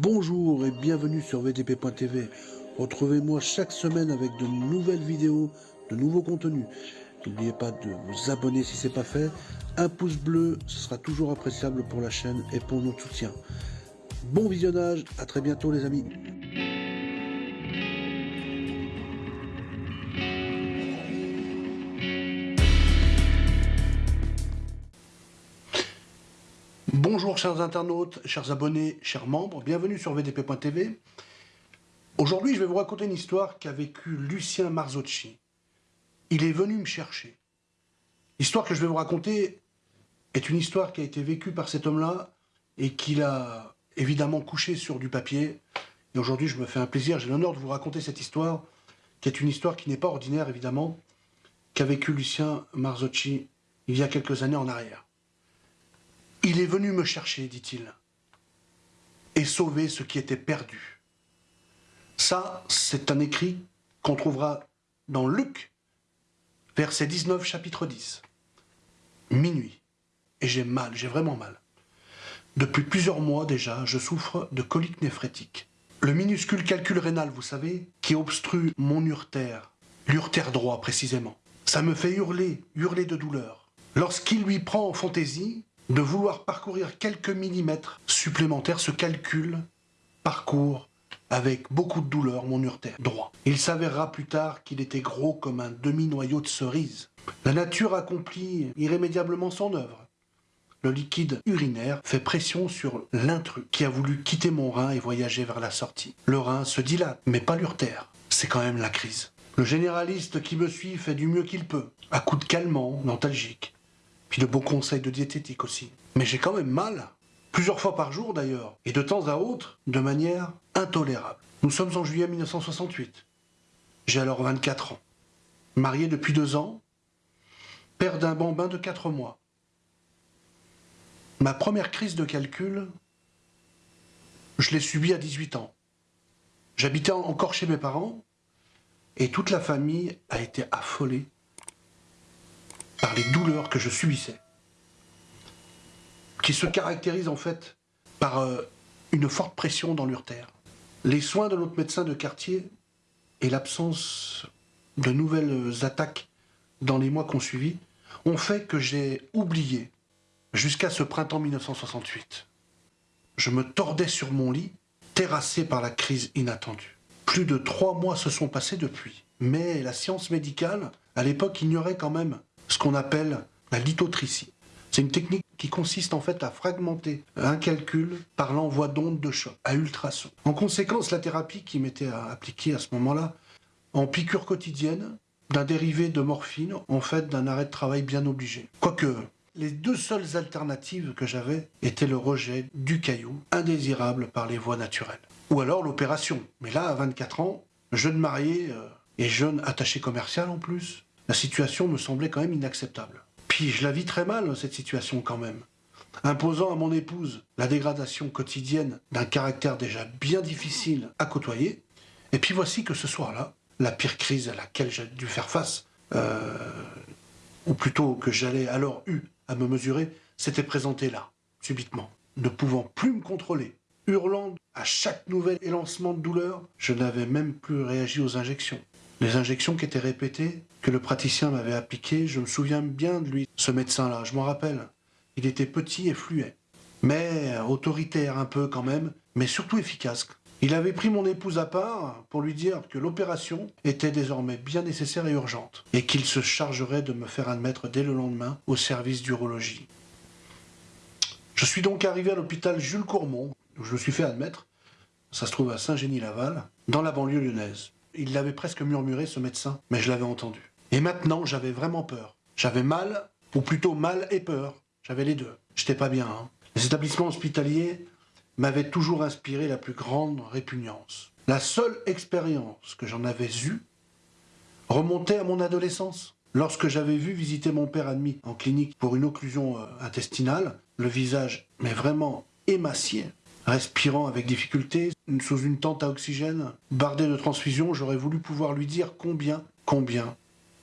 Bonjour et bienvenue sur VTP.tv. Retrouvez-moi chaque semaine avec de nouvelles vidéos, de nouveaux contenus. N'oubliez pas de vous abonner si ce n'est pas fait. Un pouce bleu, ce sera toujours appréciable pour la chaîne et pour notre soutien. Bon visionnage, à très bientôt les amis. Chers internautes, chers abonnés, chers membres, bienvenue sur VDP.tv. Aujourd'hui je vais vous raconter une histoire qu'a vécu Lucien Marzocchi. Il est venu me chercher. L'histoire que je vais vous raconter est une histoire qui a été vécue par cet homme-là et qu'il a évidemment couché sur du papier. Et aujourd'hui je me fais un plaisir, j'ai l'honneur de vous raconter cette histoire, qui est une histoire qui n'est pas ordinaire évidemment, qu'a vécu Lucien Marzocchi il y a quelques années en arrière. Il est venu me chercher, dit-il, et sauver ce qui était perdu. Ça, c'est un écrit qu'on trouvera dans Luc, verset 19, chapitre 10. Minuit. Et j'ai mal, j'ai vraiment mal. Depuis plusieurs mois déjà, je souffre de colique néphrétique. Le minuscule calcul rénal, vous savez, qui obstrue mon urtère, l'urtère droit précisément. Ça me fait hurler, hurler de douleur. Lorsqu'il lui prend en fantaisie, de vouloir parcourir quelques millimètres supplémentaires, ce calcul parcourt avec beaucoup de douleur mon urtère droit. Il s'avérera plus tard qu'il était gros comme un demi-noyau de cerise. La nature accomplit irrémédiablement son œuvre. Le liquide urinaire fait pression sur l'intrus qui a voulu quitter mon rein et voyager vers la sortie. Le rein se dilate, mais pas l'urtère. C'est quand même la crise. Le généraliste qui me suit fait du mieux qu'il peut, à coups de calmant, nostalgique, puis de bons conseils de diététique aussi. Mais j'ai quand même mal, plusieurs fois par jour d'ailleurs, et de temps à autre, de manière intolérable. Nous sommes en juillet 1968. J'ai alors 24 ans. Marié depuis deux ans, père d'un bambin de 4 mois. Ma première crise de calcul, je l'ai subie à 18 ans. J'habitais encore chez mes parents, et toute la famille a été affolée par les douleurs que je subissais, qui se caractérisent en fait par euh, une forte pression dans l'urtère. Les soins de notre médecin de quartier et l'absence de nouvelles attaques dans les mois qu'on suivi ont fait que j'ai oublié jusqu'à ce printemps 1968. Je me tordais sur mon lit, terrassé par la crise inattendue. Plus de trois mois se sont passés depuis, mais la science médicale, à l'époque, ignorait quand même ce qu'on appelle la lithotricie. C'est une technique qui consiste en fait à fragmenter un calcul par l'envoi d'ondes de choc à ultrasons. En conséquence, la thérapie qui m'était appliquée à ce moment-là, en piqûre quotidienne, d'un dérivé de morphine, en fait d'un arrêt de travail bien obligé. Quoique, les deux seules alternatives que j'avais étaient le rejet du caillou, indésirable par les voies naturelles. Ou alors l'opération. Mais là, à 24 ans, jeune marié euh, et jeune attaché commercial en plus, la situation me semblait quand même inacceptable. Puis je la vis très mal, cette situation quand même. Imposant à mon épouse la dégradation quotidienne d'un caractère déjà bien difficile à côtoyer, et puis voici que ce soir-là, la pire crise à laquelle j'ai dû faire face, euh, ou plutôt que j'allais alors eu à me mesurer, s'était présentée là, subitement. Ne pouvant plus me contrôler, hurlant à chaque nouvel élancement de douleur, je n'avais même plus réagi aux injections. Les injections qui étaient répétées, que le praticien m'avait appliquées, je me souviens bien de lui, ce médecin-là, je m'en rappelle. Il était petit et fluet, mais autoritaire un peu quand même, mais surtout efficace. Il avait pris mon épouse à part pour lui dire que l'opération était désormais bien nécessaire et urgente, et qu'il se chargerait de me faire admettre dès le lendemain au service d'urologie. Je suis donc arrivé à l'hôpital Jules Courmont, où je me suis fait admettre, ça se trouve à Saint-Génie-Laval, dans la banlieue lyonnaise. Il l'avait presque murmuré, ce médecin, mais je l'avais entendu. Et maintenant, j'avais vraiment peur. J'avais mal, ou plutôt mal et peur. J'avais les deux. J'étais pas bien. Hein. Les établissements hospitaliers m'avaient toujours inspiré la plus grande répugnance. La seule expérience que j'en avais eue remontait à mon adolescence. Lorsque j'avais vu visiter mon père admis en clinique pour une occlusion euh, intestinale, le visage, mais vraiment émacié, respirant avec difficulté, sous une tente à oxygène, bardé de transfusion, j'aurais voulu pouvoir lui dire combien, combien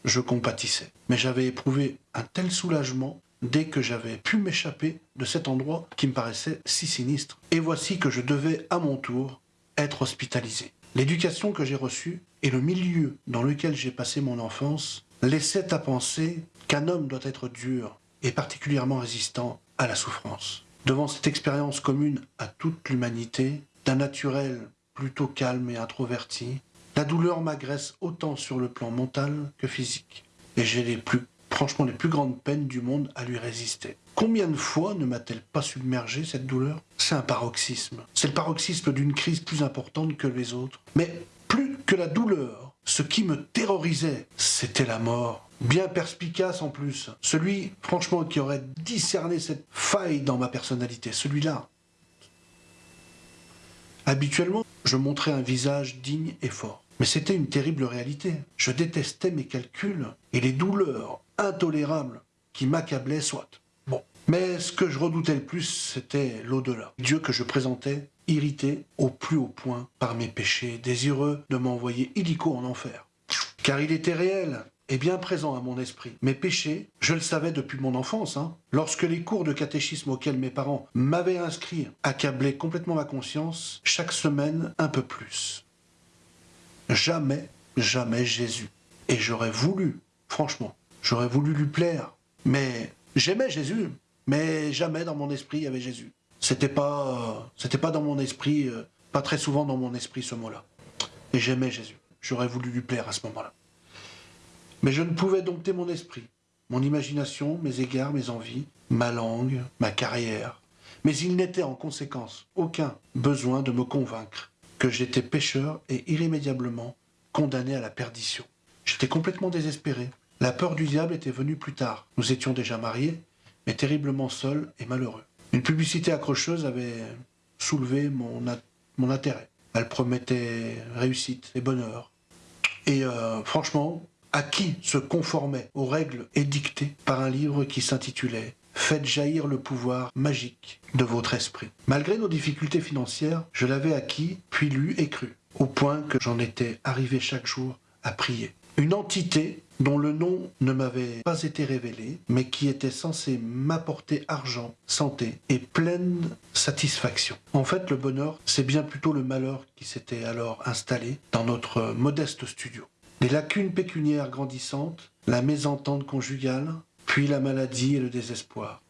je compatissais. Mais j'avais éprouvé un tel soulagement dès que j'avais pu m'échapper de cet endroit qui me paraissait si sinistre. Et voici que je devais, à mon tour, être hospitalisé. L'éducation que j'ai reçue et le milieu dans lequel j'ai passé mon enfance laissaient à penser qu'un homme doit être dur et particulièrement résistant à la souffrance. Devant cette expérience commune à toute l'humanité, d'un naturel plutôt calme et introverti, la douleur m'agresse autant sur le plan mental que physique. Et j'ai franchement les plus grandes peines du monde à lui résister. Combien de fois ne m'a-t-elle pas submergé cette douleur? C'est un paroxysme. C'est le paroxysme d'une crise plus importante que les autres. Mais plus que la douleur, ce qui me terrorisait, c'était la mort. Bien perspicace en plus. Celui, franchement, qui aurait discerné cette faille dans ma personnalité. Celui-là. Habituellement, je montrais un visage digne et fort. Mais c'était une terrible réalité. Je détestais mes calculs et les douleurs intolérables qui m'accablaient soit. Bon. Mais ce que je redoutais le plus, c'était l'au-delà. Dieu que je présentais, irrité au plus haut point par mes péchés, désireux de m'envoyer illico en enfer. Car il était réel et bien présent à mon esprit. Mes péchés, je le savais depuis mon enfance. Hein. Lorsque les cours de catéchisme auxquels mes parents m'avaient inscrit accablaient complètement ma conscience, chaque semaine un peu plus jamais, jamais Jésus. Et j'aurais voulu, franchement, j'aurais voulu lui plaire. Mais j'aimais Jésus, mais jamais dans mon esprit il y avait Jésus. C'était pas, c'était pas dans mon esprit, euh, pas très souvent dans mon esprit ce mot-là. Et j'aimais Jésus. J'aurais voulu lui plaire à ce moment-là. Mais je ne pouvais dompter mon esprit, mon imagination, mes égards, mes envies, ma langue, ma carrière. Mais il n'était en conséquence aucun besoin de me convaincre que j'étais pécheur et irrémédiablement condamné à la perdition. J'étais complètement désespéré. La peur du diable était venue plus tard. Nous étions déjà mariés, mais terriblement seuls et malheureux. Une publicité accrocheuse avait soulevé mon, mon intérêt. Elle promettait réussite et bonheur. Et euh, franchement, à qui se conformait aux règles édictées par un livre qui s'intitulait Faites jaillir le pouvoir magique de votre esprit. Malgré nos difficultés financières, je l'avais acquis, puis lu et cru, au point que j'en étais arrivé chaque jour à prier. Une entité dont le nom ne m'avait pas été révélé, mais qui était censée m'apporter argent, santé et pleine satisfaction. En fait, le bonheur, c'est bien plutôt le malheur qui s'était alors installé dans notre modeste studio. Les lacunes pécuniaires grandissantes, la mésentente conjugale, puis la maladie et le désespoir.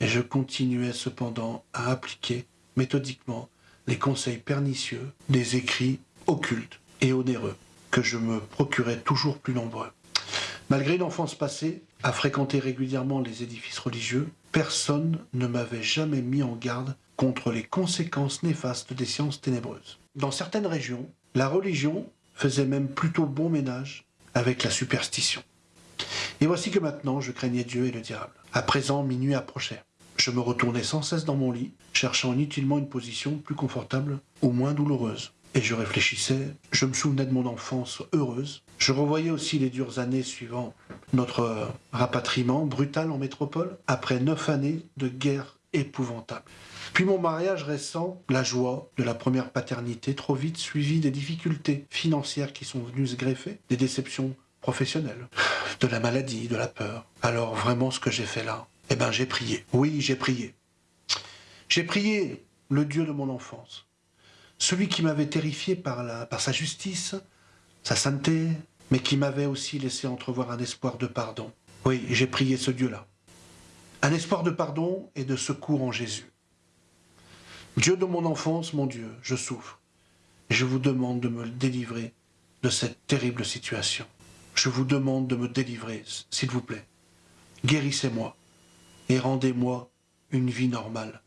Et je continuais cependant à appliquer méthodiquement les conseils pernicieux des écrits occultes et onéreux que je me procurais toujours plus nombreux. Malgré une enfance passée, à fréquenter régulièrement les édifices religieux, personne ne m'avait jamais mis en garde contre les conséquences néfastes des sciences ténébreuses. Dans certaines régions, la religion faisait même plutôt bon ménage avec la superstition. Et voici que maintenant je craignais Dieu et le diable. À présent, minuit approchait. Je me retournais sans cesse dans mon lit, cherchant inutilement une position plus confortable ou moins douloureuse. Et je réfléchissais, je me souvenais de mon enfance heureuse. Je revoyais aussi les dures années suivant notre rapatriement brutal en métropole, après neuf années de guerre épouvantable. Puis mon mariage récent, la joie de la première paternité, trop vite suivie des difficultés financières qui sont venues se greffer, des déceptions professionnelles, de la maladie, de la peur. Alors vraiment ce que j'ai fait là, eh ben j'ai prié. Oui, j'ai prié. J'ai prié le Dieu de mon enfance. Celui qui m'avait terrifié par, par sa justice, sa sainteté, mais qui m'avait aussi laissé entrevoir un espoir de pardon. Oui, j'ai prié ce Dieu-là. Un espoir de pardon et de secours en Jésus. Dieu de mon enfance, mon Dieu, je souffre. Je vous demande de me délivrer de cette terrible situation. Je vous demande de me délivrer, s'il vous plaît. Guérissez-moi et rendez-moi une vie normale.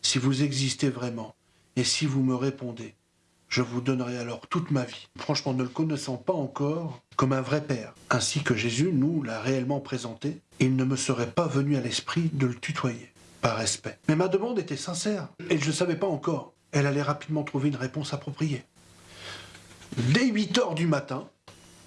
Si vous existez vraiment et si vous me répondez, je vous donnerai alors toute ma vie. Franchement, ne le connaissant pas encore comme un vrai père, ainsi que Jésus nous l'a réellement présenté, il ne me serait pas venu à l'esprit de le tutoyer, par respect. Mais ma demande était sincère, et je ne savais pas encore. Elle allait rapidement trouver une réponse appropriée. Dès 8 heures du matin,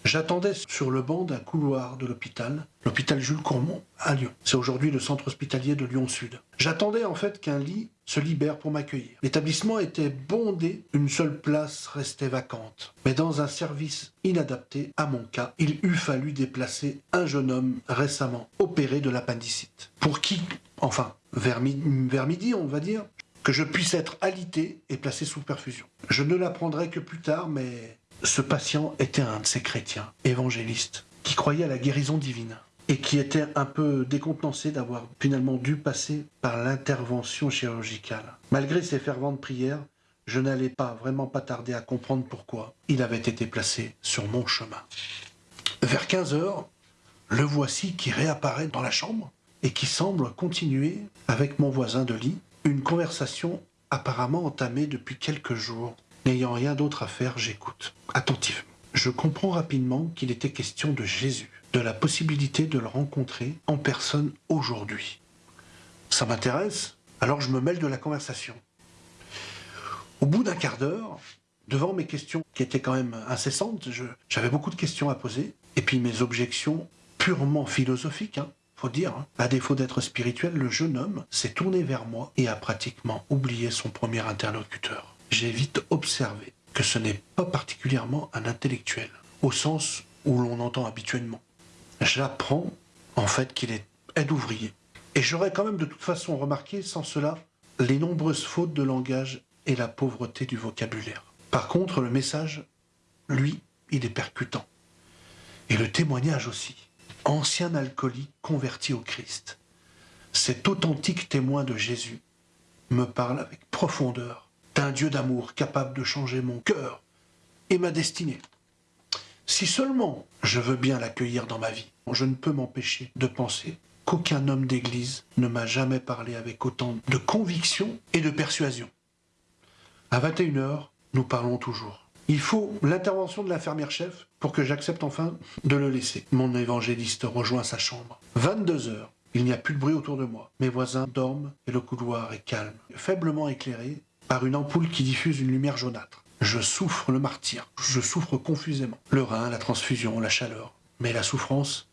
J'attendais sur le banc d'un couloir de l'hôpital, l'hôpital Jules Courmont, à Lyon. C'est aujourd'hui le centre hospitalier de Lyon-Sud. J'attendais en fait qu'un lit se libère pour m'accueillir. L'établissement était bondé, une seule place restait vacante. Mais dans un service inadapté à mon cas, il eût fallu déplacer un jeune homme récemment opéré de l'appendicite. Pour qui, enfin, vers midi, on va dire, que je puisse être alité et placé sous perfusion. Je ne l'apprendrai que plus tard, mais ce patient était un de ces chrétiens, évangélistes, qui croyaient à la guérison divine et qui était un peu décontenancé d'avoir finalement dû passer par l'intervention chirurgicale. Malgré ses ferventes prières, je n'allais pas vraiment pas tarder à comprendre pourquoi il avait été placé sur mon chemin. Vers 15 heures, le voici qui réapparaît dans la chambre et qui semble continuer avec mon voisin de lit une conversation apparemment entamée depuis quelques jours. N'ayant rien d'autre à faire, j'écoute, attentivement. Je comprends rapidement qu'il était question de Jésus, de la possibilité de le rencontrer en personne aujourd'hui. Ça m'intéresse, alors je me mêle de la conversation. Au bout d'un quart d'heure, devant mes questions qui étaient quand même incessantes, j'avais beaucoup de questions à poser, et puis mes objections purement philosophiques, hein, faut dire, hein. à défaut d'être spirituel, le jeune homme s'est tourné vers moi et a pratiquement oublié son premier interlocuteur. J'ai vite observé que ce n'est pas particulièrement un intellectuel, au sens où l'on entend habituellement. J'apprends en fait qu'il est aide ouvrier. Et j'aurais quand même de toute façon remarqué sans cela les nombreuses fautes de langage et la pauvreté du vocabulaire. Par contre, le message, lui, il est percutant. Et le témoignage aussi ancien alcoolique converti au Christ. Cet authentique témoin de Jésus me parle avec profondeur d'un Dieu d'amour capable de changer mon cœur et ma destinée. Si seulement je veux bien l'accueillir dans ma vie, je ne peux m'empêcher de penser qu'aucun homme d'église ne m'a jamais parlé avec autant de conviction et de persuasion. À 21h, nous parlons toujours. Il faut l'intervention de l'infirmière-chef pour que j'accepte enfin de le laisser. Mon évangéliste rejoint sa chambre. 22 heures. Il n'y a plus de bruit autour de moi. Mes voisins dorment et le couloir est calme, faiblement éclairé par une ampoule qui diffuse une lumière jaunâtre. Je souffre le martyr, je souffre confusément. Le rein, la transfusion, la chaleur. Mais la souffrance,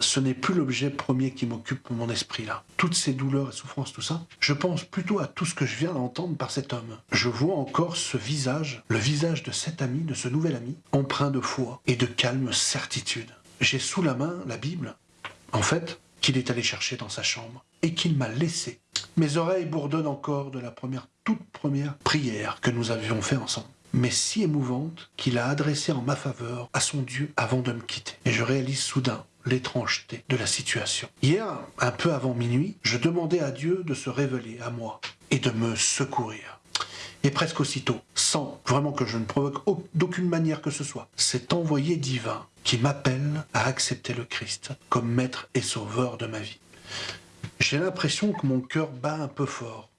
ce n'est plus l'objet premier qui m'occupe mon esprit là. Toutes ces douleurs et souffrances, tout ça, je pense plutôt à tout ce que je viens d'entendre par cet homme. Je vois encore ce visage, le visage de cet ami, de ce nouvel ami, empreint de foi et de calme certitude. J'ai sous la main la Bible, en fait, qu'il est allé chercher dans sa chambre et qu'il m'a laissé. Mes oreilles bourdonnent encore de la première, toute première prière que nous avions fait ensemble mais si émouvante qu'il a adressée en ma faveur à son Dieu avant de me quitter. Et je réalise soudain l'étrangeté de la situation. Hier, un peu avant minuit, je demandais à Dieu de se révéler à moi et de me secourir. Et presque aussitôt, sans vraiment que je ne provoque d'aucune manière que ce soit, cet envoyé divin qui m'appelle à accepter le Christ comme maître et sauveur de ma vie. J'ai l'impression que mon cœur bat un peu fort,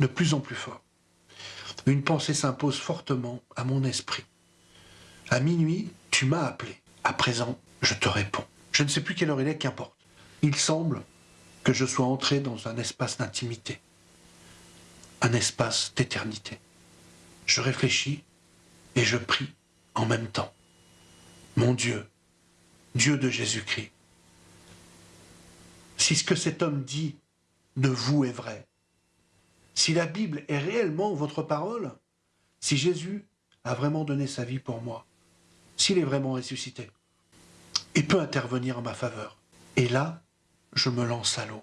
de plus en plus fort. Une pensée s'impose fortement à mon esprit. À minuit, tu m'as appelé. À présent, je te réponds. Je ne sais plus quelle heure il est, qu'importe. Il semble que je sois entré dans un espace d'intimité, un espace d'éternité. Je réfléchis et je prie en même temps. Mon Dieu, Dieu de Jésus-Christ, si ce que cet homme dit de vous est vrai, si la Bible est réellement votre parole, si Jésus a vraiment donné sa vie pour moi, s'il est vraiment ressuscité, et peut intervenir en ma faveur. Et là, je me lance à l'eau.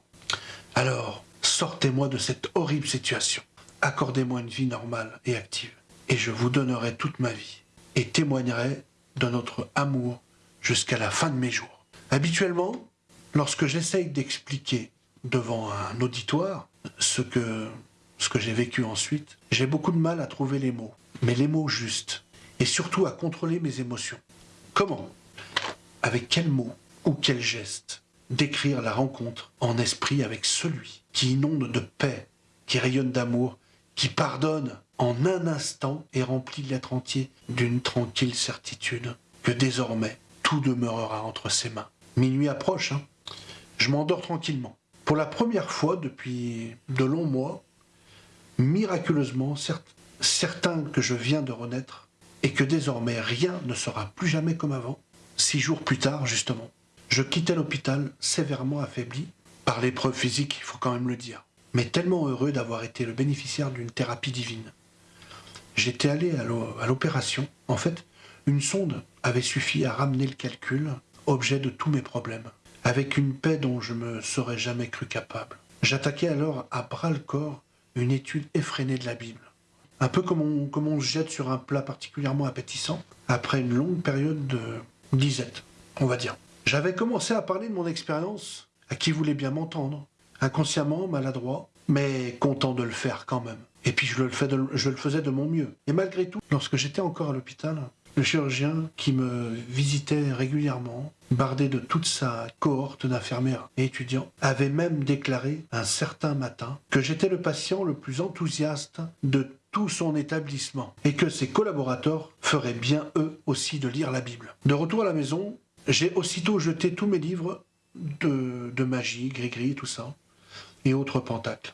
Alors, sortez-moi de cette horrible situation. Accordez-moi une vie normale et active. Et je vous donnerai toute ma vie. Et témoignerai de notre amour jusqu'à la fin de mes jours. Habituellement, lorsque j'essaye d'expliquer devant un auditoire ce que, ce que j'ai vécu ensuite, j'ai beaucoup de mal à trouver les mots. Mais les mots justes. Et surtout à contrôler mes émotions. Comment? Avec quel mot ou quel geste décrire la rencontre en esprit avec celui qui inonde de paix, qui rayonne d'amour, qui pardonne en un instant et remplit l'être entier d'une tranquille certitude que désormais tout demeurera entre ses mains. Minuit approche, hein je m'endors tranquillement. Pour la première fois depuis de longs mois, miraculeusement, certain que je viens de renaître et que désormais rien ne sera plus jamais comme avant, Six jours plus tard, justement, je quittais l'hôpital sévèrement affaibli par l'épreuve physique, il faut quand même le dire, mais tellement heureux d'avoir été le bénéficiaire d'une thérapie divine. J'étais allé à l'opération. En fait, une sonde avait suffi à ramener le calcul, objet de tous mes problèmes, avec une paix dont je me serais jamais cru capable. J'attaquais alors à bras le corps une étude effrénée de la Bible. Un peu comme on, comme on se jette sur un plat particulièrement appétissant, après une longue période de disette, on va dire. J'avais commencé à parler de mon expérience à qui voulait bien m'entendre, inconsciemment, maladroit, mais content de le faire quand même. Et puis je le, je le faisais de mon mieux. Et malgré tout, lorsque j'étais encore à l'hôpital, le chirurgien qui me visitait régulièrement, bardé de toute sa cohorte d'infirmières et étudiants, avait même déclaré un certain matin que j'étais le patient le plus enthousiaste de tout son établissement et que ses collaborateurs feraient bien eux aussi de lire la Bible. De retour à la maison, j'ai aussitôt jeté tous mes livres de, magie, gris-gris, tout ça, et autres pentacles.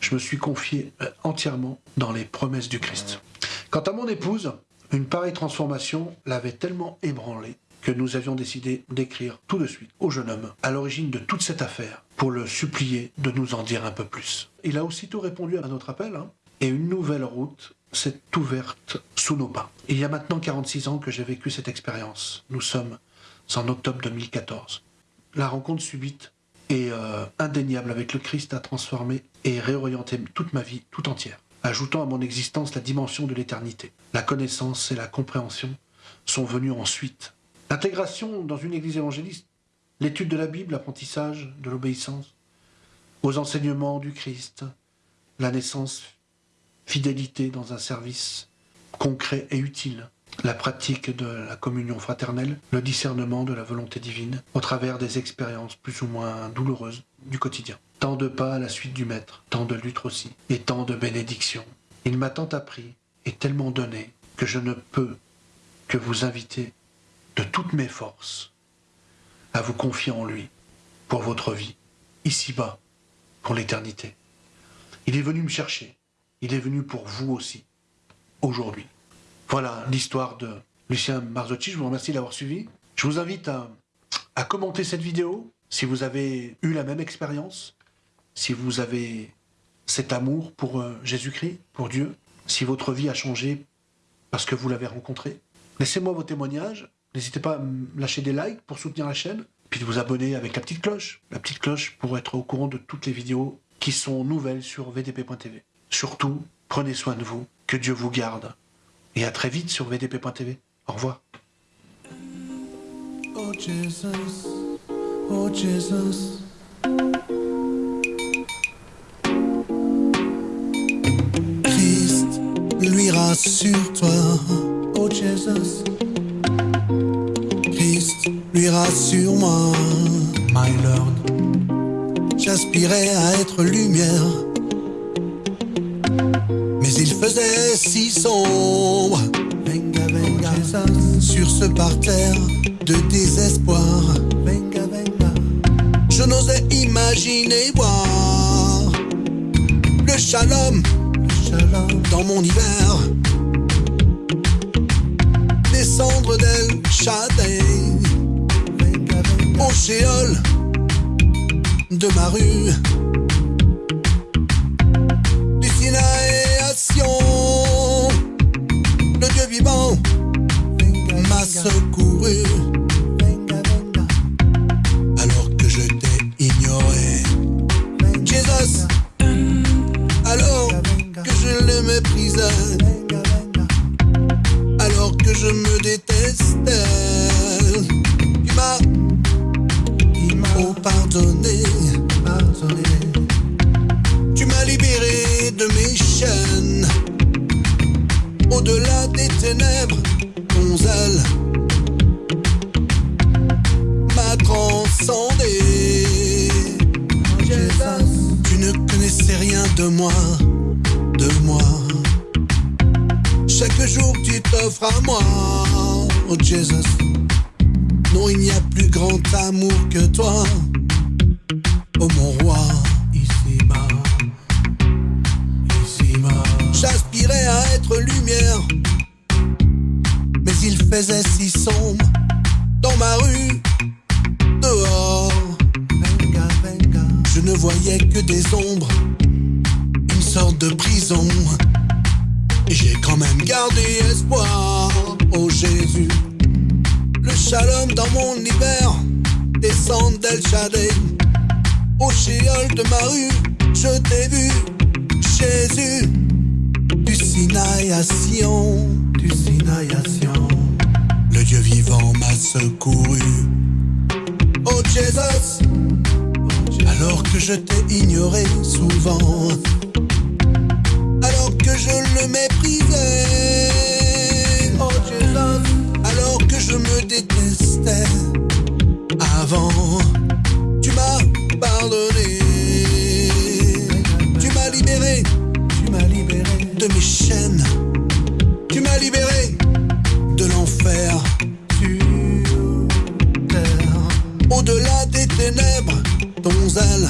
Je me suis confié euh, entièrement dans les promesses du Christ. Quant à mon épouse, une pareille transformation l'avait tellement ébranlée que nous avions décidé d'écrire tout de suite au jeune homme à l'origine de toute cette affaire pour le supplier de nous en dire un peu plus. Il a aussitôt répondu à notre appel hein, et une nouvelle route s'est ouverte sous nos pas. Il y a maintenant 46 ans que j'ai vécu cette expérience. Nous sommes en octobre 2014. La rencontre subite et euh, indéniable avec le Christ a transformé et réorienté toute ma vie tout entière ajoutant à mon existence la dimension de l'éternité. La connaissance et la compréhension sont venues ensuite. L'intégration dans une église évangéliste, l'étude de la Bible, l'apprentissage de l'obéissance, aux enseignements du Christ, la naissance, fidélité dans un service concret et utile, la pratique de la communion fraternelle, le discernement de la volonté divine, au travers des expériences plus ou moins douloureuses du quotidien. Tant de pas à la suite du Maître, tant de luttes aussi, et tant de bénédictions. Il m'a tant appris et tellement donné que je ne peux que vous inviter de toutes mes forces à vous confier en lui pour votre vie, ici-bas, pour l'éternité. Il est venu me chercher, il est venu pour vous aussi, aujourd'hui. Voilà l'histoire de Lucien Marzotti, je vous remercie d'avoir suivi. Je vous invite à, à commenter cette vidéo si vous avez eu la même expérience, si vous avez cet amour pour euh, Jésus-Christ, pour Dieu, si votre vie a changé parce que vous l'avez rencontré. Laissez-moi vos témoignages, n'hésitez pas à lâcher des likes pour soutenir la chaîne, puis de vous abonner avec la petite cloche, la petite cloche pour être au courant de toutes les vidéos qui sont nouvelles sur vdp.tv. Surtout, prenez soin de vous, que Dieu vous garde, et à très vite sur vdp.tv. Au revoir. Oh oh. Lui rassure-toi, oh Jesus. Christ lui rassure-moi, my Lord. J'aspirais à être lumière il faisait si sombre. Venga, venga, sur ce parterre de désespoir. Venga, venga. Je n'osais imaginer voir le shalom, dans mon hiver. Descendre d'El Shaddai au shéol de ma rue. le Dieu vivant m'a secouru. T'offres à moi, oh Jesus. Non, il n'y a plus grand amour que toi, oh mon roi. J'aspirais à être lumière, mais il faisait si sombre dans ma rue, dehors. Je ne voyais que des ombres, une sorte de prison. J'ai quand même gardé espoir, oh Jésus. Le shalom dans mon hiver descend d'El Shaddai. Au chéol de ma rue, je t'ai vu, Jésus. Du Sinaï à Sion, du Sinaï à Sion. Le Dieu vivant m'a secouru. Oh Jésus, alors que je t'ai ignoré souvent, le méprisais. Oh Jésus, alors que je me détestais avant, tu m'as pardonné. Tu m'as libéré, tu m'as libéré de mes chaînes. Tu m'as libéré de l'enfer. Au-delà des ténèbres, ton zèle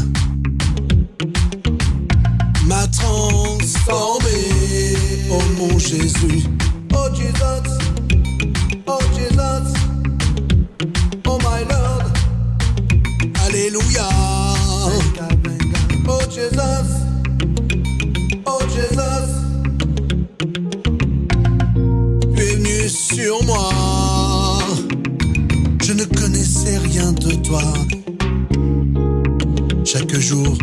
Jésus, oh Jesus, oh Jesus, oh my Lord, Alléluia. Oh Jesus, oh Jesus, tu es venu sur moi. Je ne connaissais rien de toi. Chaque jour,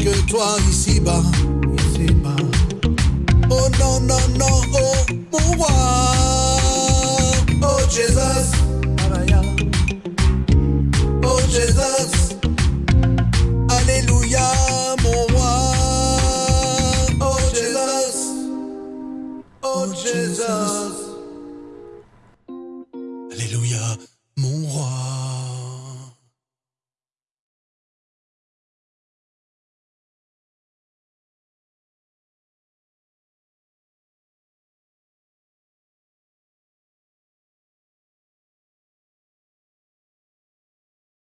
que toi ici-bas. Ici-bas. Oh non, non, non, oh.